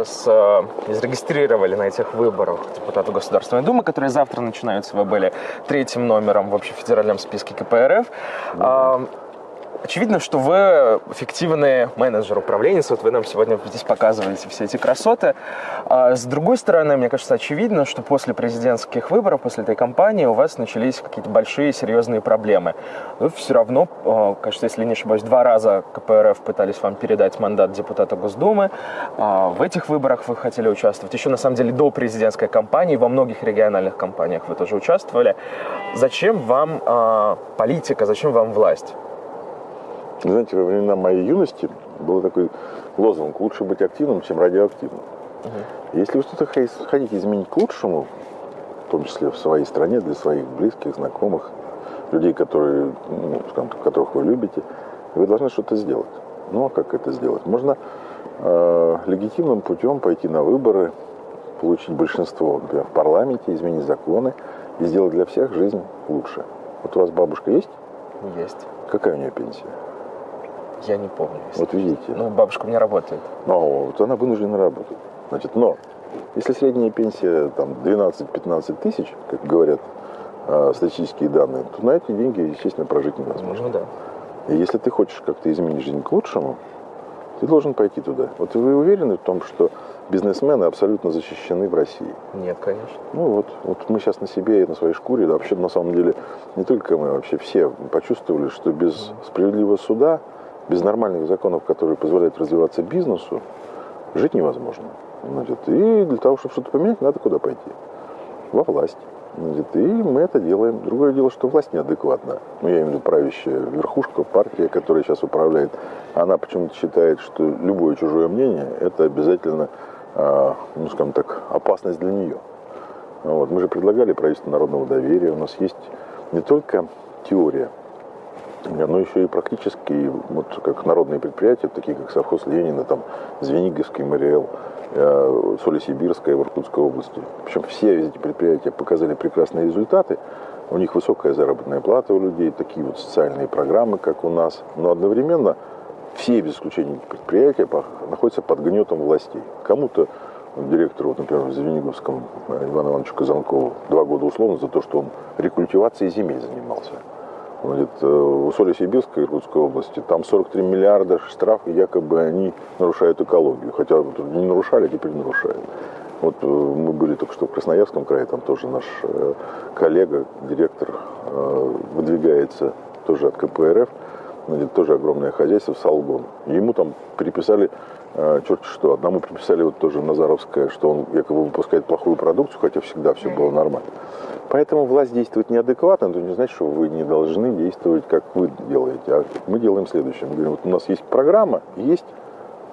Вас э, зарегистрировали на этих выборах депутата Государственной Думы, которые завтра начинаются. Вы были третьим номером в общефедеральном списке КПРФ. Mm-hmm. Очевидно, что вы эффективный менеджер, управленец. Вот вы нам сегодня здесь показываете все эти красоты. А с другой стороны, мне кажется, очевидно, что после президентских выборов, после этой кампании у вас начались какие-то большие серьезные проблемы. Вы все равно, а, кажется, если не ошибаюсь, два раза КПРФ пытались вам передать мандат депутата Госдумы. А в этих выборах вы хотели участвовать. Еще, на самом деле, до президентской кампании, во многих региональных кампаниях вы тоже участвовали. Зачем вам а, политика, зачем вам власть? Знаете, во времена моей юности был такой лозунг «Лучше быть активным, чем радиоактивным». Угу. Если вы что-то хотите изменить к лучшему, в том числе в своей стране, для своих близких, знакомых, людей, которые, ну, скажем, которых вы любите, вы должны что-то сделать. Ну, а как это сделать? Можно э, легитимным путем пойти на выборы, получить большинство, например, в парламенте, изменить законы и сделать для всех жизнь лучше. Вот у вас бабушка есть? Есть. Какая у нее пенсия? Я не помню. Вот видите. Ну, бабушка у меня работает. Ну, вот она вынуждена работать. Значит, но если средняя пенсия там 12-15 тысяч, как говорят э, статистические данные, то на эти деньги, естественно, прожить невозможно. Ну, да. И если ты хочешь как-то изменить жизнь к лучшему, ты должен пойти туда. Вот вы уверены в том, что бизнесмены абсолютно защищены в России? Нет, конечно. Ну вот, вот мы сейчас на себе и на своей шкуре, да, вообще на самом деле не только мы, вообще все почувствовали, что без справедливого суда без нормальных законов, которые позволяют развиваться бизнесу, жить невозможно. Значит, и для того, чтобы что-то поменять, надо куда пойти? Во власть. Значит, и мы это делаем. Другое дело, что власть неадекватна. Ну, я имею в виду правящая верхушка, партия, которая сейчас управляет. Она почему-то считает, что любое чужое мнение – это обязательно, э, ну, скажем так, опасность для нее. Вот. Мы же предлагали правительство народного доверия. У нас есть не только теория но еще и практически, вот как народные предприятия, такие как совхоз Ленина, там, Звениговский, Мариэл, э, Соли-Сибирская в Иркутской области. Причем все эти предприятия показали прекрасные результаты. У них высокая заработная плата у людей, такие вот социальные программы, как у нас. Но одновременно все, без исключения предприятия, находятся под гнетом властей. Кому-то директору, вот, например, в Звениговском Ивану Ивановичу Казанкову два года условно за то, что он рекультивацией земель занимался. Значит, э, в Усолье-Сибирской Иркутской области там 43 миллиарда штраф, якобы они нарушают экологию. Хотя не нарушали, а теперь нарушают. Вот э, мы были только что в Красноярском крае, там тоже наш э, коллега, директор, выдвигается тоже от КПРФ, тоже огромное хозяйство, Салгон. Ему там переписали черт что. Одному приписали вот тоже Назаровское, что он якобы выпускает плохую продукцию, хотя всегда все было нормально. Поэтому власть действует неадекватно, но не значит, что вы не должны действовать, как вы делаете. А мы делаем следующее. Мы говорим, вот у нас есть программа, есть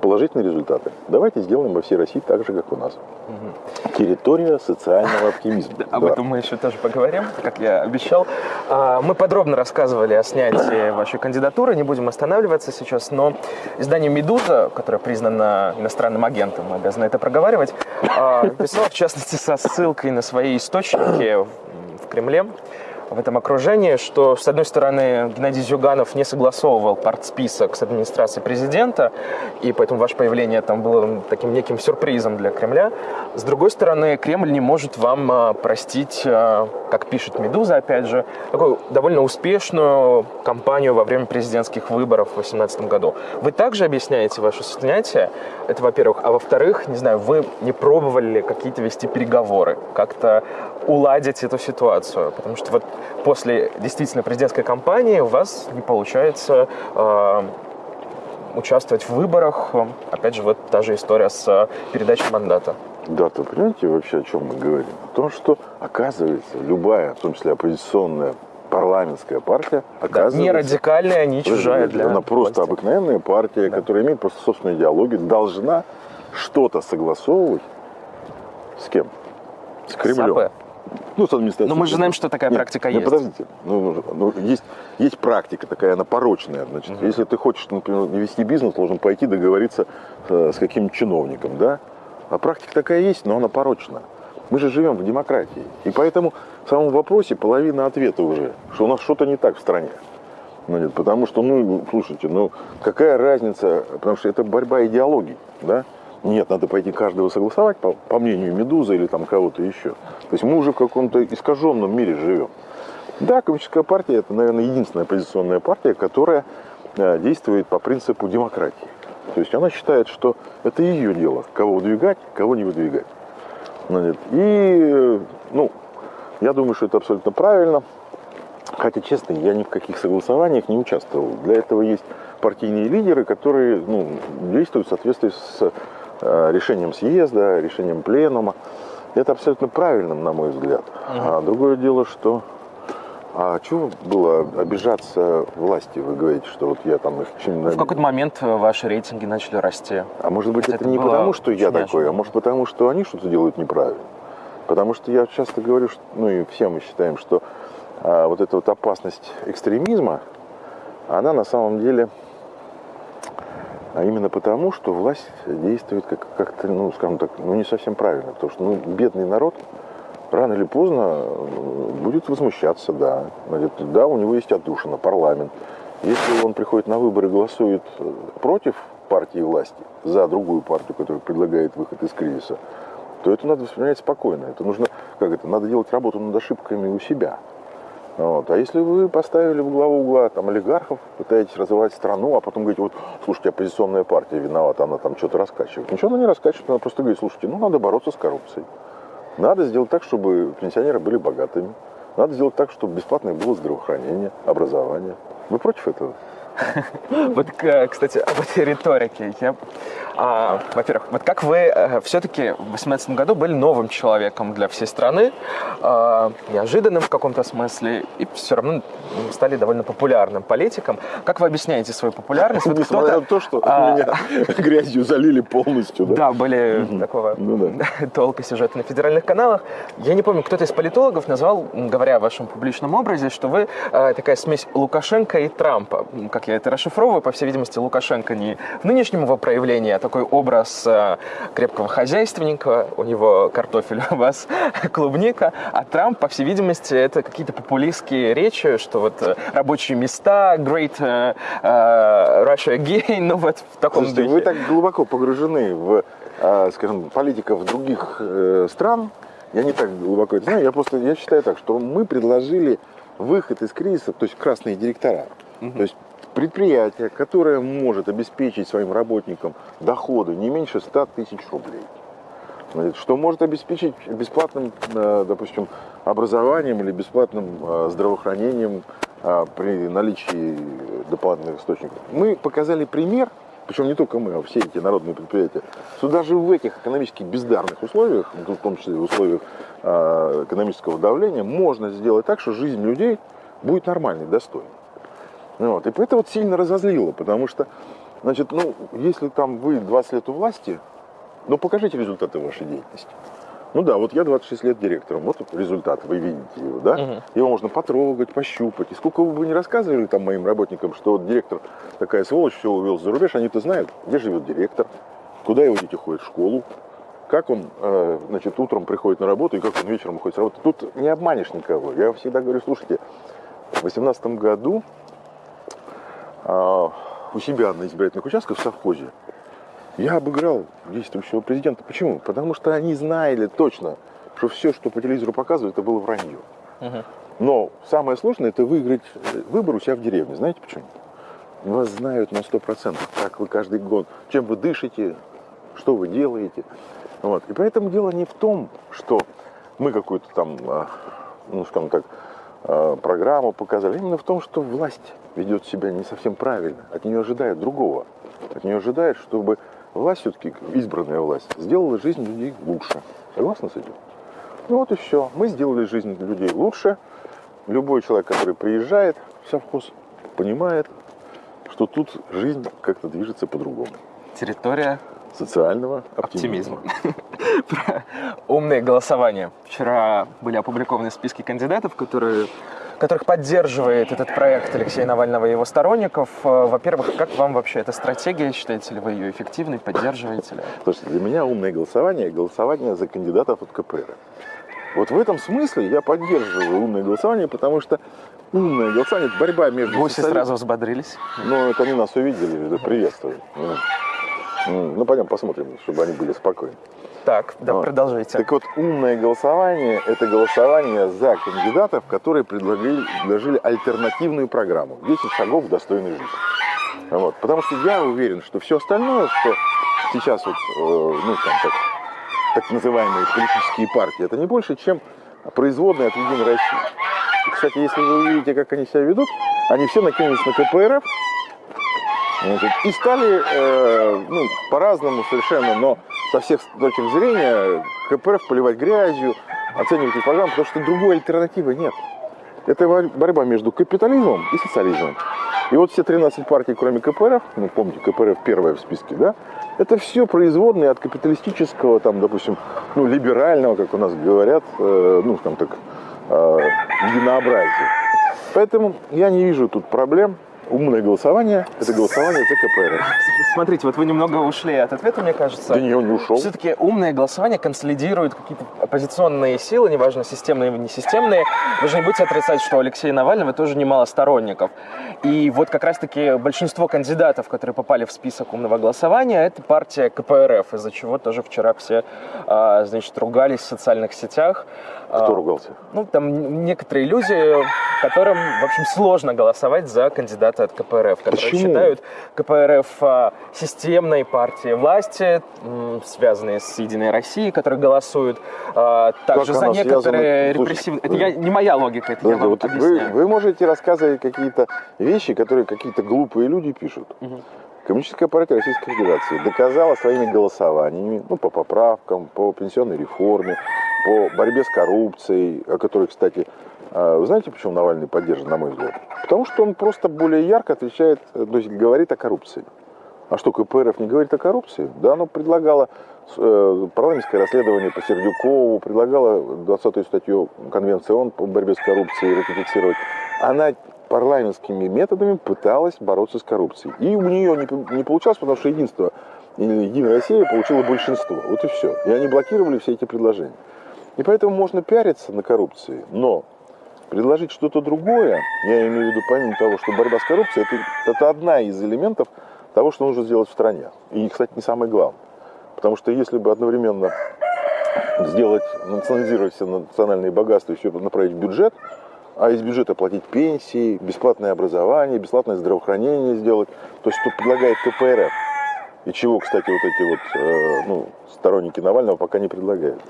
положительные результаты. Давайте сделаем во всей России так же, как у нас. Угу. Территория социального оптимизма. Об этом мы еще тоже поговорим, как я обещал. А, мы подробно рассказывали о снятии вашей кандидатуры, не будем останавливаться сейчас, но издание «Медуза», которое признано иностранным агентом, мы обязаны это проговаривать, а, писало, в частности, со ссылкой на свои источники в Кремле, в этом окружении, что, с одной стороны, Геннадий Зюганов не согласовывал партсписок с администрацией президента, и поэтому ваше появление там было таким неким сюрпризом для Кремля. С другой стороны, Кремль не может вам а, простить, а, как пишет «Медуза», опять же, такую довольно успешную кампанию во время президентских выборов в 2018 году. Вы также объясняете ваше снятие, это во-первых. А во-вторых, не знаю, вы не пробовали какие-то вести переговоры, как-то уладить эту ситуацию? Потому что вот после действительно президентской кампании у вас не получается э, участвовать в выборах. Опять же, вот та же история с передачей мандата. Да, ты понимаете вообще, о чем мы говорим? О том, что, оказывается, любая, в том числе оппозиционная парламентская партия, оказывается... Да, не радикальная, не чужая для Она просто власти. обыкновенная партия, да. которая имеет просто собственную идеологию, должна что-то согласовывать с кем? С Кремлем. С АП. Ну, с администрацией. Но мы же знаем, что такая нет, практика нет, есть. подождите. Ну, ну, есть, есть практика такая, она порочная. Значит, угу. Если ты хочешь, например, вести бизнес, должен пойти договориться э, с каким-нибудь чиновником, да? А практика такая есть, но она порочна. Мы же живем в демократии. И поэтому в самом вопросе половина ответа уже, что у нас что-то не так в стране. Нет, потому что, ну, слушайте, ну, какая разница, потому что это борьба идеологий, да? Нет, надо пойти каждого согласовать, по, по мнению Медузы или там кого-то еще. То есть мы уже в каком-то искаженном мире живем. Да, коммунистическая партия – это, наверное, единственная оппозиционная партия, которая э, действует по принципу демократии. То есть она считает, что это ее дело, кого выдвигать, кого не выдвигать. И, ну, я думаю, что это абсолютно правильно. Хотя, честно, я ни в каких согласованиях не участвовал. Для этого есть партийные лидеры, которые ну, действуют в соответствии с решением съезда, решением пленума. Это абсолютно правильно, на мой взгляд. Угу. А другое дело, что а чего было обижаться власти? Вы говорите, что вот я там их чем В какой-то момент э, ваши рейтинги начали расти. А может быть, это, это не потому, что я такой, а может потому, что они что-то делают неправильно. Потому что я часто говорю, что, ну и все мы считаем, что а, вот эта вот опасность экстремизма, она на самом деле а именно потому, что власть действует как- как-то, ну, скажем так, ну, не совсем правильно. Потому что, ну, бедный народ рано или поздно э, будет возмущаться, да. Да, у него есть отдушина, парламент. Если он приходит на выборы и голосует э, против партии власти, за другую партию, которая предлагает выход из кризиса, то это надо воспринимать спокойно. Это нужно, как это, надо делать работу над ошибками у себя. Вот. А если вы поставили в главу угла там, олигархов, пытаетесь развивать страну, а потом говорите, вот, слушайте, оппозиционная партия виновата, она там что-то раскачивает. Ничего она не раскачивает, она просто говорит, слушайте, ну надо бороться с коррупцией. Надо сделать так, чтобы пенсионеры были богатыми. Надо сделать так, чтобы бесплатное было здравоохранение, образование. Вы против этого? Вот, кстати, об этой риторике. Я, а, во-первых, вот как вы э, все-таки в 2018 году были новым человеком для всей страны, а, неожиданным в каком-то смысле, и все равно стали довольно популярным политиком. Как вы объясняете свою популярность? Вот Несмотря на то, что а, меня грязью залили полностью. Да, да были угу. такого ну, да. толка сюжета на федеральных каналах. Я не помню, кто-то из политологов назвал, говоря о вашем публичном образе, что вы а, такая смесь Лукашенко и Трампа, как я это расшифровываю, по всей видимости, Лукашенко не в нынешнем его проявлении, а такой образ э, крепкого хозяйственника, у него картофель, у вас клубника, а Трамп, по всей видимости, это какие-то популистские речи, что вот э, рабочие места, great uh, uh, Russia again, ну вот в таком Слушайте, духе. Вы так глубоко погружены в, скажем, политиков других стран, я не так глубоко это знаю, я просто я считаю так, что мы предложили выход из кризиса, то есть красные директора. Угу. То есть предприятие, которое может обеспечить своим работникам доходы не меньше 100 тысяч рублей, что может обеспечить бесплатным, э, допустим, образованием или бесплатным э, здравоохранением э, при наличии дополнительных источников. Мы показали пример, причем не только мы, а все эти народные предприятия, что даже в этих экономически бездарных условиях, в том числе в условиях экономического давления, можно сделать так, что жизнь людей будет нормальной, достойной. Вот. И это вот сильно разозлило, потому что, значит, ну, если там вы 20 лет у власти, ну, покажите результаты вашей деятельности. Ну да, вот я 26 лет директором, вот результат, вы видите его, да? Угу. Его можно потрогать, пощупать. И сколько вы бы не рассказывали там моим работникам, что вот директор такая сволочь, все увел за рубеж, они-то знают, где живет директор, куда его дети ходят в школу, как он, э, значит, утром приходит на работу и как он вечером уходит с работы. Тут не обманешь никого. Я всегда говорю, слушайте, в 2018 году у себя на избирательных участках в совхозе, я обыграл действующего президента. Почему? Потому что они знали точно, что все, что по телевизору показывают, это было вранье. Угу. Но самое сложное это выиграть э, выбор у себя в деревне. Знаете почему? Вас знают на 100%, как вы каждый год, чем вы дышите, что вы делаете. Вот. И поэтому дело не в том, что мы какую-то там, а, ну, скажем так, а, программу показали, именно в том, что власть ведет себя не совсем правильно. От нее ожидают другого. От нее ожидают, чтобы власть все-таки, избранная власть, сделала жизнь людей лучше. Согласны с этим? Ну вот и все. Мы сделали жизнь людей лучше. Любой человек, который приезжает в совхоз, понимает, что тут жизнь как-то движется по-другому. Территория социального оптимизма. Про умные голосования. Вчера были опубликованы списки кандидатов, которые которых поддерживает этот проект Алексея Навального и его сторонников. Э, во-первых, как вам вообще эта стратегия? Считаете ли вы ее эффективной? Поддерживаете ли? Слушайте, для меня умное голосование – голосование за кандидатов от КПР. Вот в этом смысле я поддерживаю умное голосование, потому что умное голосование – это борьба между... Гуси сразу взбодрились. Ну, это они нас увидели, приветствуют. Ну, пойдем посмотрим, чтобы они были спокойны. Так, да, вот. продолжайте. Так вот, умное голосование – это голосование за кандидатов, которые предложили, предложили альтернативную программу. 10 шагов достойной жизни. Вот. Потому что я уверен, что все остальное, что сейчас вот, э, ну, там, так, так называемые политические партии, это не больше, чем производные от Единой России. И, кстати, если вы увидите, как они себя ведут, они все накинулись на КПРФ, значит, и стали, э, ну, по-разному совершенно, но со всех точек зрения КПРФ поливать грязью, оценивать их программу, потому что другой альтернативы нет. Это борьба между капитализмом и социализмом. И вот все 13 партий, кроме КПРФ, ну, помните, КПРФ первая в списке, да, это все производные от капиталистического, там, допустим, ну, либерального, как у нас говорят, э, ну, там так, э, единообразия. Поэтому я не вижу тут проблем умное голосование – это голосование за КПРФ. Смотрите, вот вы немного ушли от ответа, мне кажется. Да не, он не ушел. Все-таки умное голосование консолидирует какие-то оппозиционные силы, неважно, системные или несистемные. Вы же не будете отрицать, что у Алексея Навального тоже немало сторонников. И вот как раз-таки большинство кандидатов, которые попали в список умного голосования, это партия КПРФ, из-за чего тоже вчера все, а, значит, ругались в социальных сетях. Кто а, ругался? Ну, там некоторые люди, которым, в общем, сложно голосовать за кандидата от КПРФ, которые Почему? считают КПРФ а, системной партией власти, связанные с Единой Россией, которые голосуют а, также как за некоторые репрессивные... Это я, не моя логика, это Слушайте, я вам вот объясняю. Вы, вы можете рассказывать какие-то вещи, которые какие-то глупые люди пишут. Угу. Коммунистическая партия Российской Федерации доказала своими голосованиями, ну, по поправкам, по пенсионной реформе, по борьбе с коррупцией, о которой, кстати, вы знаете, почему Навальный поддержан, на мой взгляд? Потому что он просто более ярко отвечает, то есть говорит о коррупции. А что, КПРФ не говорит о коррупции? Да, оно предлагало э, парламентское расследование по Сердюкову, предлагало 20-ю статью Конвенции ООН по борьбе с коррупцией ратифицировать. Она парламентскими методами пыталась бороться с коррупцией. И у нее не, не получалось, потому что единство, Единая Россия получила большинство. Вот и все. И они блокировали все эти предложения. И поэтому можно пиариться на коррупции, но предложить что-то другое, я имею в виду помимо того, что борьба с коррупцией, это, это одна из элементов того, что нужно сделать в стране. И, кстати, не самое главное. Потому что если бы одновременно сделать, национализировать все национальные богатства и все направить в бюджет, а из бюджета платить пенсии, бесплатное образование, бесплатное здравоохранение сделать. То есть, что предлагает КПРФ. И чего, кстати, вот эти вот э, ну, сторонники Навального пока не предлагают.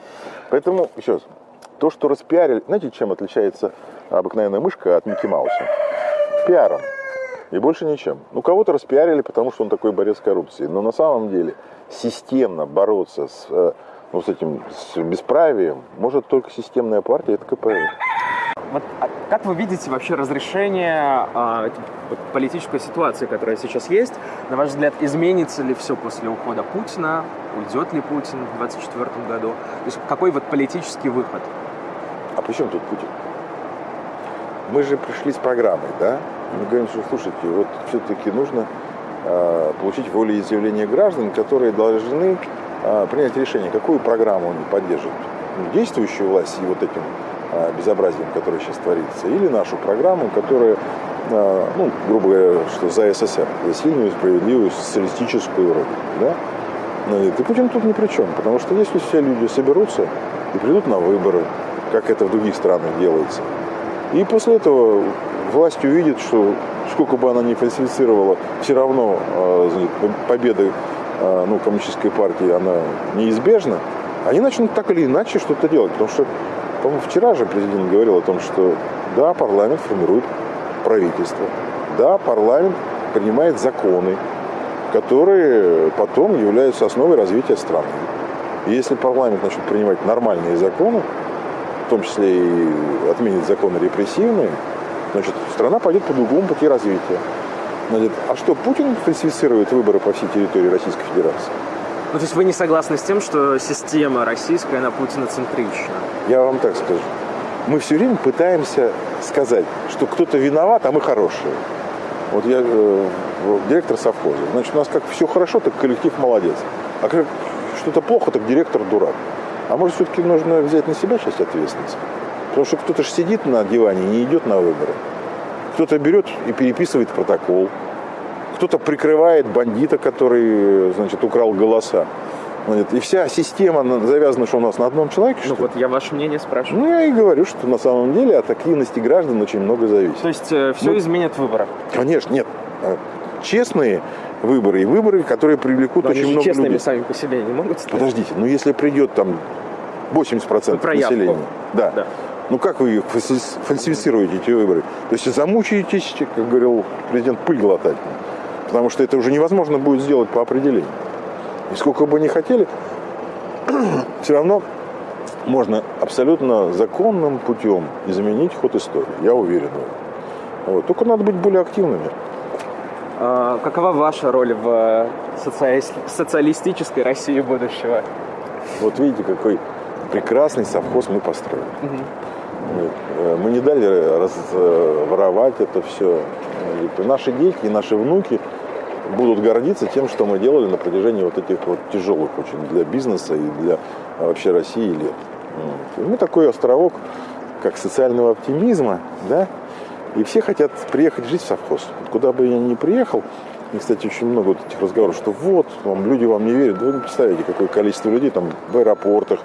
Поэтому, еще раз, то, что распиарили... Знаете, чем отличается обыкновенная мышка от Микки Мауса? Пиаром. И больше ничем. Ну, кого-то распиарили, потому что он такой борец с коррупцией. Но на самом деле системно бороться с, э, ну, с этим с бесправием может только системная партия, это КПРФ. Вот а как вы видите вообще разрешение а, политической ситуации, которая сейчас есть? На ваш взгляд, изменится ли все после ухода Путина? Уйдет ли Путин в 2024 году? То есть какой вот политический выход? А при чем тут Путин? Мы же пришли с программой, да? Мы говорим, что, слушайте, вот все-таки нужно э, получить волеизъявление граждан, которые должны э, принять решение, какую программу они поддерживают. Ну, действующую власть и вот этим э, безобразием, которое сейчас творится, или нашу программу, которая, э, ну, грубо говоря, что за СССР, за сильную, справедливую, социалистическую родину, да? Ну, и Путин тут ни при чем, потому что если все люди соберутся и придут на выборы, как это в других странах делается, и после этого власть увидит, что сколько бы она ни фальсифицировала, все равно э, победа ну, коммунистической партии, она неизбежна, они начнут так или иначе что-то делать. Потому что, по-моему, вчера же президент говорил о том, что да, парламент формирует правительство, да, парламент принимает законы, которые потом являются основой развития страны. И если парламент начнет принимать нормальные законы, в том числе и отменит законы репрессивные, значит, страна пойдет по другому пути развития. Значит, а что, Путин фальсифицирует выборы по всей территории Российской Федерации? Ну, то есть вы не согласны с тем, что система российская, она путиноцентрична? Я вам так скажу. Мы все время пытаемся сказать, что кто-то виноват, а мы хорошие. Вот я э, директор совхоза. Значит, у нас как все хорошо, так коллектив молодец. А как что-то плохо, так директор дурак. А может, все-таки нужно взять на себя часть ответственности? Потому что кто-то же сидит на диване и не идет на выборы. Кто-то берет и переписывает протокол. кто-то прикрывает бандита, который, значит, украл голоса. И вся система завязана, что у нас на одном человеке. Ну вот я ваше мнение спрашиваю. Ну я и говорю, что на самом деле от активности граждан очень много зависит. То есть э, все ну, изменят выборы? Конечно, нет. Э, честные выборы и выборы, которые привлекут но очень много честными людей. сами по себе не могут стать. Подождите, ну если придет там 80% ну, населения, да, да. Ну как вы фальсифицируете эти выборы? То есть замучаетесь, как говорил президент, пыль глотать. Потому что это уже невозможно будет сделать по определению. И сколько бы ни хотели, все равно можно абсолютно законным путем изменить ход истории. Я уверен в этом. Вот. Только надо быть более активными. А, какова ваша роль в э, соци... социалистической России будущего? Вот видите, какой прекрасный совхоз мы построили. Угу. Мы не дали разворовать это все. Наши дети и наши внуки будут гордиться тем, что мы делали на протяжении вот этих вот тяжелых очень для бизнеса и для вообще России лет. Мы такой островок, как социального оптимизма, да, и все хотят приехать жить в совхоз. Куда бы я ни приехал, и, кстати, очень много вот этих разговоров, что вот, вам, люди вам не верят. Вы не представляете, какое количество людей там в аэропортах,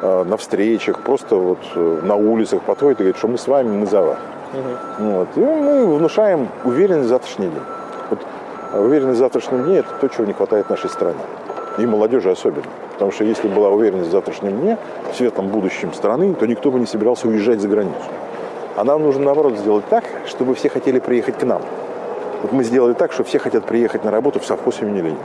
э, на встречах, просто вот э, на улицах подходят и говорят, что мы с вами, мы за вас. Угу. Вот. И мы внушаем уверенность в завтрашний день. Вот а уверенность в завтрашнем дне – это то, чего не хватает нашей стране. И молодежи особенно. Потому что если была уверенность в завтрашнем дне, в светлом будущем страны, то никто бы не собирался уезжать за границу. А нам нужно, наоборот, сделать так, чтобы все хотели приехать к нам. Вот мы сделали так, что все хотят приехать на работу в совхоз имени Ленина.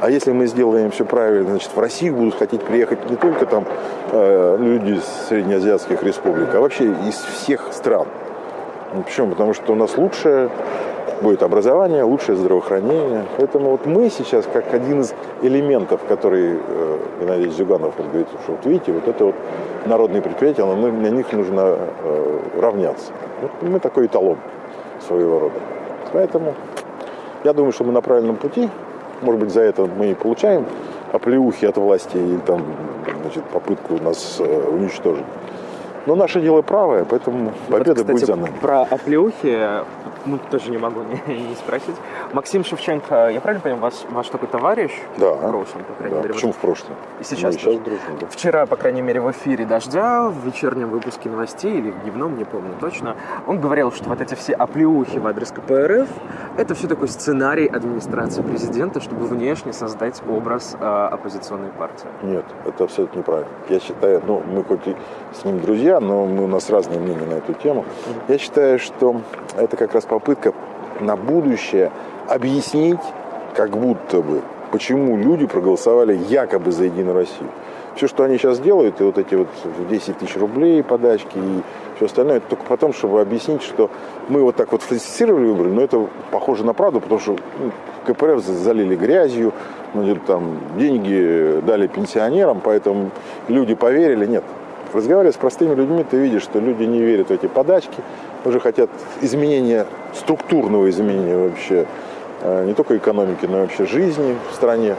А если мы сделаем все правильно, значит, в Россию будут хотеть приехать не только там э, люди из среднеазиатских республик, а вообще из всех стран. Почему? Потому что у нас лучшая будет образование, лучшее здравоохранение. Поэтому вот мы сейчас, как один из элементов, который э, Геннадий Зюганов вот говорит, что вот видите, вот это вот народные предприятия, но мы, на них нужно э, равняться. Вот мы такой эталон своего рода. Поэтому я думаю, что мы на правильном пути. Может быть, за это мы и получаем оплеухи от власти и там, значит, попытку нас э, уничтожить. Но наше дело правое, поэтому победа вот, кстати, будет за нами. Про оплеухи ну, тоже не могу не, не спросить. Максим Шевченко, я правильно понимаю, ваш, ваш такой товарищ? Да. В прошлом, по крайней да. мере. Почему в прошлом? И сейчас, Мы сейчас дружим, да. Вчера, по крайней мере, в эфире «Дождя», в вечернем выпуске новостей или в дневном, не помню точно, он говорил, что вот эти все оплеухи в адрес КПРФ – это все такой сценарий администрации президента, чтобы внешне создать образ э, оппозиционной партии. Нет, это абсолютно неправильно. Я считаю, ну, мы хоть и с ним друзья, но мы, у нас разные мнения на эту тему. Я считаю, что это как раз попытка на будущее объяснить, как будто бы, почему люди проголосовали якобы за Единую Россию. Все, что они сейчас делают, и вот эти вот 10 тысяч рублей подачки и все остальное, это только потом, чтобы объяснить, что мы вот так вот фальсифицировали выборы, но это похоже на правду, потому что ну, КПРФ залили грязью, ну, там, деньги дали пенсионерам, поэтому люди поверили. Нет, разговаривая с простыми людьми, ты видишь, что люди не верят в эти подачки, уже хотят изменения, структурного изменения вообще, э, не только экономики, но и вообще жизни в стране.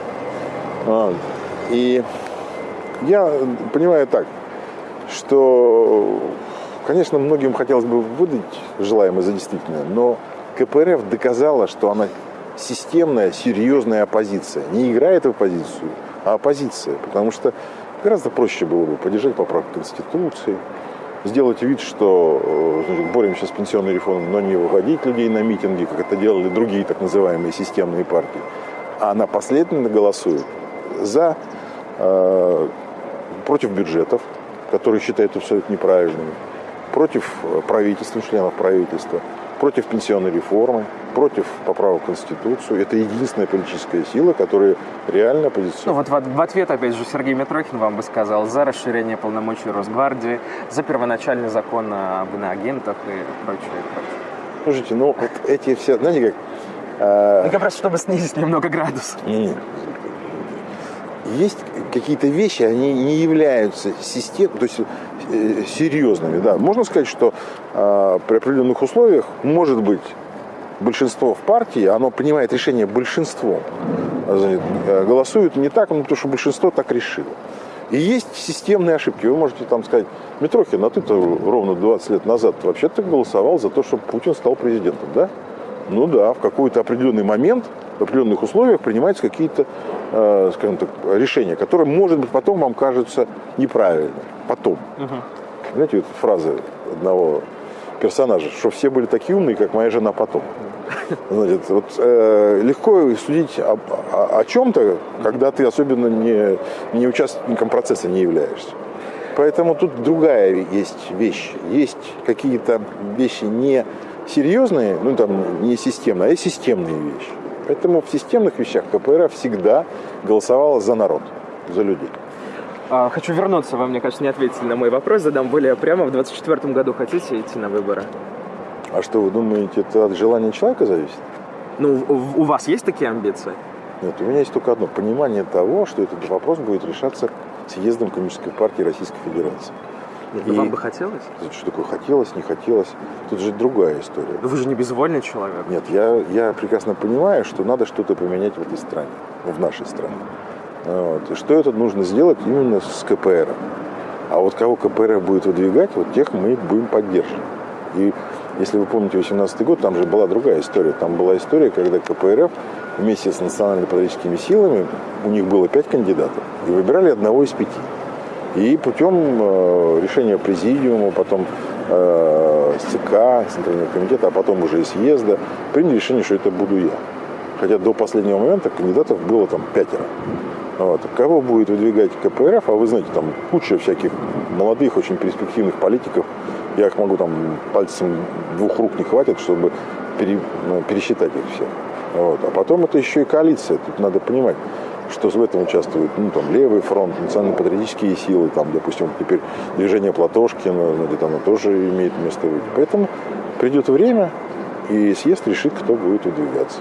А, и я понимаю так, что, конечно, многим хотелось бы выдать желаемое за действительное, но КПРФ доказала, что она системная, серьезная оппозиция. Не играет в оппозицию, а оппозиция. Потому что гораздо проще было бы поддержать поправку Конституции, сделать вид, что э, значит, боремся с пенсионной реформой, но не выводить людей на митинги, как это делали другие так называемые системные партии. А она последовательно голосует за, э, против бюджетов, которые считают абсолютно неправильными, против э, правительства, членов правительства, против пенсионной реформы, против поправок в Конституцию. Это единственная политическая сила, которая реально оппозиционна. Ну вот в, в ответ, опять же, Сергей Митрохин вам бы сказал за расширение полномочий Росгвардии, за первоначальный закон об иноагентах и прочее. Слушайте, ну вот эти все, знаете как... Э... Ну как раз, чтобы снизить немного градус. Нет. Есть какие-то вещи, они не являются системой, то есть серьезными. Да. Можно сказать, что э, при определенных условиях может быть большинство в партии, оно принимает решение большинством. Э, голосуют не так, ну, потому что большинство так решило. И есть системные ошибки. Вы можете там сказать, Митрохин, а ты-то ровно 20 лет назад вообще-то голосовал за то, чтобы Путин стал президентом, да? ну да, в какой-то определенный момент, в определенных условиях принимаются какие-то, э, скажем так, решения, которые, может быть, потом вам кажутся неправильными. Потом. Угу. Знаете, вот фраза одного персонажа, что все были такие умные, как моя жена потом. Значит, вот, э, легко судить о, о, о чем-то, когда ты особенно не, не участником процесса не являешься. Поэтому тут другая есть вещь. Есть какие-то вещи не серьезные, ну там не системные, а есть системные вещи. Поэтому в системных вещах КПР всегда голосовала за народ, за людей. А, хочу вернуться, вы, мне кажется, не ответили на мой вопрос, задам более прямо. В 2024 году хотите идти на выборы? А что, вы думаете, это от желания человека зависит? Ну, у вас есть такие амбиции? Нет, у меня есть только одно понимание того, что этот вопрос будет решаться съездом Коммунистической партии Российской Федерации. Нет, ну, и... вам бы хотелось? Что такое хотелось, не хотелось? Тут же другая история. Но вы же не безвольный человек. Нет, я, я прекрасно понимаю, что надо что-то поменять в этой стране, в нашей стране. Вот. И что это нужно сделать именно с КПР. А вот кого КПР будет выдвигать, вот тех мы будем поддерживать. И если вы помните 18 год, там же была другая история. Там была история, когда КПРФ вместе с национально-патриотическими силами, у них было пять кандидатов, и выбирали одного из пяти. И путем э, решения президиума, потом э, ЦК, Центрального комитета, а потом уже и съезда, приняли решение, что это буду я. Хотя до последнего момента кандидатов было там пятеро. Вот. Кого будет выдвигать КПРФ, а вы знаете, там куча всяких молодых, очень перспективных политиков, я их могу там пальцем двух рук не хватит, чтобы ну, пересчитать их всех. Вот. А потом это еще и коалиция. Тут надо понимать, что в этом участвует ну, там, левый фронт, национально-патриотические силы, там, допустим, теперь движение Платошкина, ну, где-то оно тоже имеет место быть. Поэтому придет время, и съезд решит, кто будет выдвигаться.